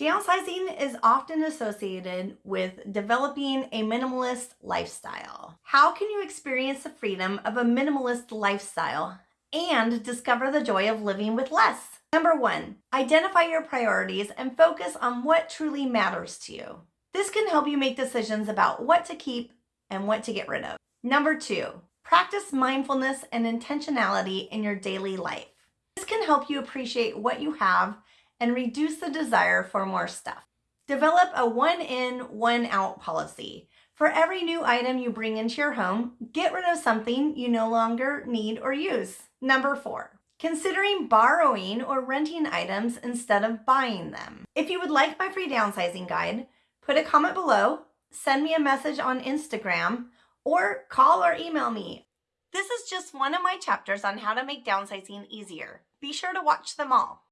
Downsizing is often associated with developing a minimalist lifestyle. How can you experience the freedom of a minimalist lifestyle and discover the joy of living with less? Number one, identify your priorities and focus on what truly matters to you. This can help you make decisions about what to keep and what to get rid of. Number two, practice mindfulness and intentionality in your daily life. This can help you appreciate what you have and reduce the desire for more stuff. Develop a one in, one out policy. For every new item you bring into your home, get rid of something you no longer need or use. Number four, considering borrowing or renting items instead of buying them. If you would like my free downsizing guide, put a comment below, send me a message on Instagram, or call or email me. This is just one of my chapters on how to make downsizing easier. Be sure to watch them all.